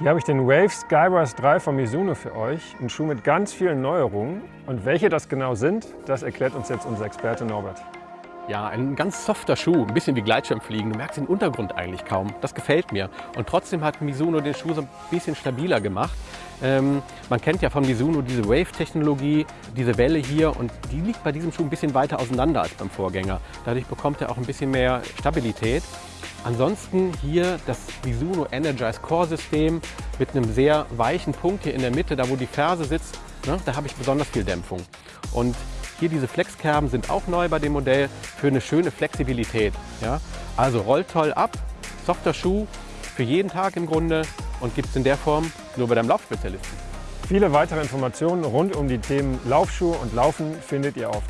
Hier habe ich den Wave Skybus 3 von Mizuno für euch. Ein Schuh mit ganz vielen Neuerungen. Und welche das genau sind, das erklärt uns jetzt unser Experte Norbert. Ja, ein ganz softer Schuh, ein bisschen wie Gleitschirmfliegen. Du merkst den Untergrund eigentlich kaum. Das gefällt mir. Und trotzdem hat Mizuno den Schuh so ein bisschen stabiler gemacht. Ähm, man kennt ja von Mizuno diese Wave-Technologie, diese Welle hier und die liegt bei diesem Schuh ein bisschen weiter auseinander als beim Vorgänger. Dadurch bekommt er auch ein bisschen mehr Stabilität. Ansonsten hier das Mizuno Energize Core System mit einem sehr weichen Punkt hier in der Mitte, da wo die Ferse sitzt, ne, da habe ich besonders viel Dämpfung. Und hier diese Flexkerben sind auch neu bei dem Modell für eine schöne Flexibilität. Ja? Also rollt toll ab, softer Schuh für jeden Tag im Grunde und gibt es in der Form nur bei deinem Laufspezialisten. Viele weitere Informationen rund um die Themen Laufschuhe und Laufen findet ihr auf